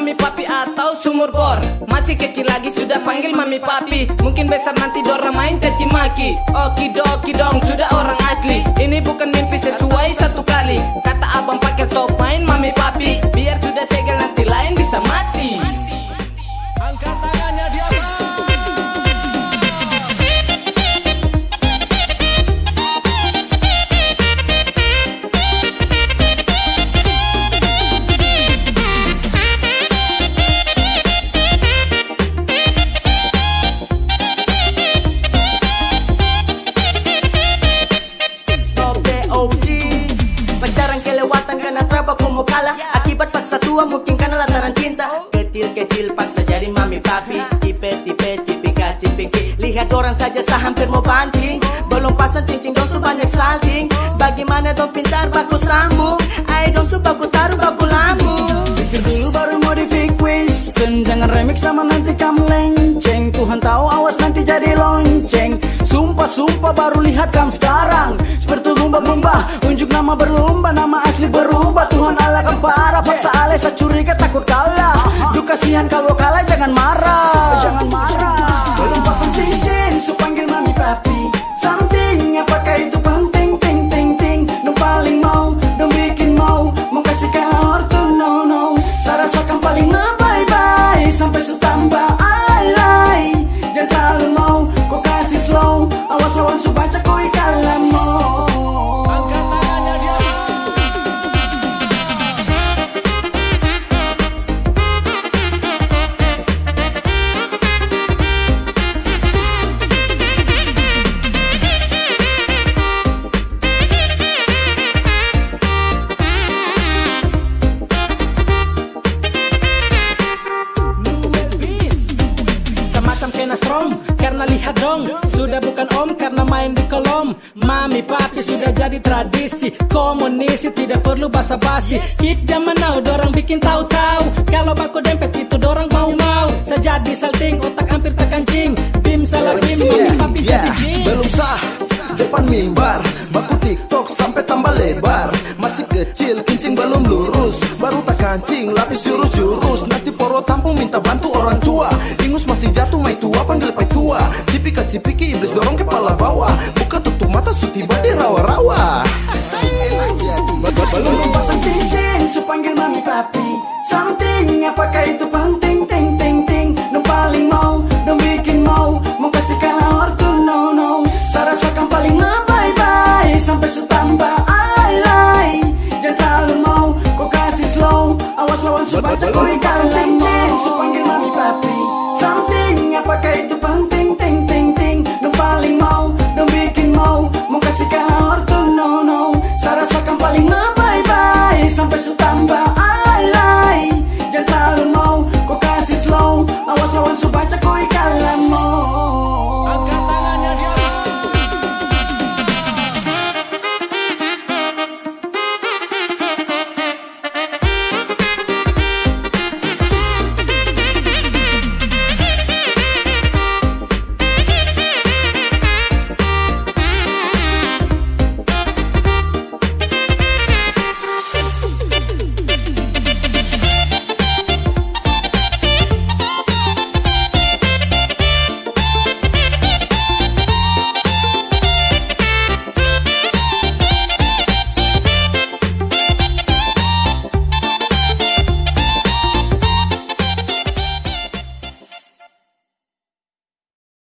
Mami papi atau sumur bor? Masih kecil lagi sudah panggil mami papi. Mungkin besar nanti dorang main caci maki Okidoki dong sudah orang asli. Ini bukan Tua mungkin karena lantaran cinta. Kecil-kecil paksa jadi mami papi. Tipe-tipe cipika cipiki Lihat orang saja sah hampir mau banting. Belum pasang cincin dong sebanyak salting. Bagaimana dong pintar baku sambung? Ayo dong baku taruh baku lambung. Pikir dulu baru modifik Wilson Jangan remix sama nanti kamu lenceng Tuhan tahu awas nanti jadi lonceng. Sumpah-sumpah baru lihat kamu sekarang. Seperti lumba-lumba Unjuk nama berlumba Nama asli berubah. Tuhan parah Paksa alih saya curiga takut kalah. Duh kasihan kalau kalah jangan marah. Jangan marah Semacam kena strom Karena lihat dong Sudah bukan om karena main di kolom. Mami papi sudah jadi tradisi Komunisi tidak perlu basa-basi. Kids zaman now dorang bikin tahu-tahu. Kalau baku dempet itu dorang mau-mau. Sejadi salting otak hampir terkancing. Bim salah bim mami papi Yeah, jadi jing belum sah depan mimbar. Baku tiktok sampai tambah lebar. Masih kecil kincing belum lurus. Baru tak kancing lapis jurus-jurus Poro tampung minta bantu orang tua. Ingus masih jatuh mai tua panggil pai tua. Cipika cipiki iblis dorong kepala bawah rồi bao chắc tôi càng tranh tre xung quanh